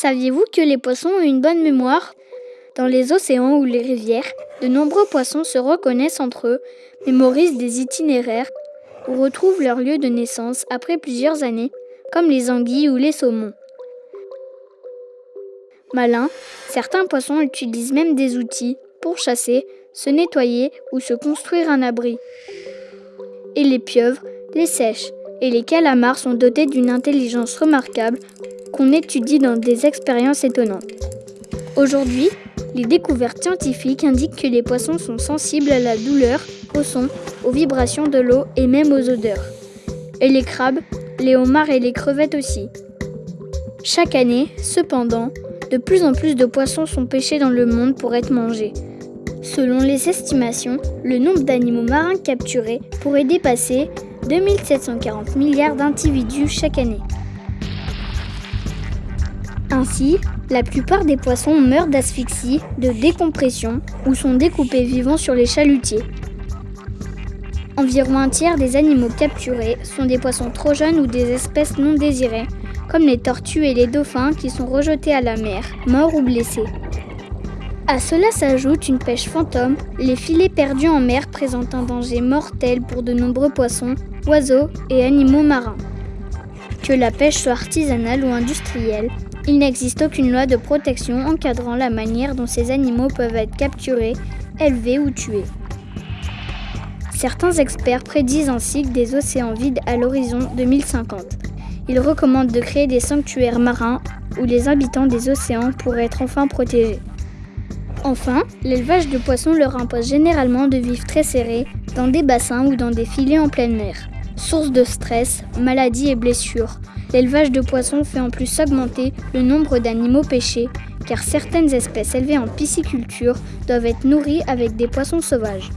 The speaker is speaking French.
Saviez-vous que les poissons ont une bonne mémoire? Dans les océans ou les rivières, de nombreux poissons se reconnaissent entre eux, mémorisent des itinéraires ou retrouvent leur lieu de naissance après plusieurs années, comme les anguilles ou les saumons. Malins, certains poissons utilisent même des outils pour chasser, se nettoyer ou se construire un abri. Et les pieuvres, les sèches et les calamars sont dotés d'une intelligence remarquable qu'on étudie dans des expériences étonnantes. Aujourd'hui, les découvertes scientifiques indiquent que les poissons sont sensibles à la douleur, au son, aux vibrations de l'eau et même aux odeurs. Et les crabes, les homards et les crevettes aussi. Chaque année, cependant, de plus en plus de poissons sont pêchés dans le monde pour être mangés. Selon les estimations, le nombre d'animaux marins capturés pourrait dépasser 2740 milliards d'individus chaque année. Ainsi, la plupart des poissons meurent d'asphyxie, de décompression ou sont découpés vivants sur les chalutiers. Environ un tiers des animaux capturés sont des poissons trop jeunes ou des espèces non désirées, comme les tortues et les dauphins qui sont rejetés à la mer, morts ou blessés. À cela s'ajoute une pêche fantôme. Les filets perdus en mer présentent un danger mortel pour de nombreux poissons, oiseaux et animaux marins. Que la pêche soit artisanale ou industrielle, il n'existe aucune loi de protection encadrant la manière dont ces animaux peuvent être capturés, élevés ou tués. Certains experts prédisent ainsi que des océans vides à l'horizon 2050. Ils recommandent de créer des sanctuaires marins où les habitants des océans pourraient être enfin protégés. Enfin, l'élevage de poissons leur impose généralement de vivre très serrés dans des bassins ou dans des filets en pleine mer. Source de stress, maladies et blessures, l'élevage de poissons fait en plus augmenter le nombre d'animaux pêchés, car certaines espèces élevées en pisciculture doivent être nourries avec des poissons sauvages.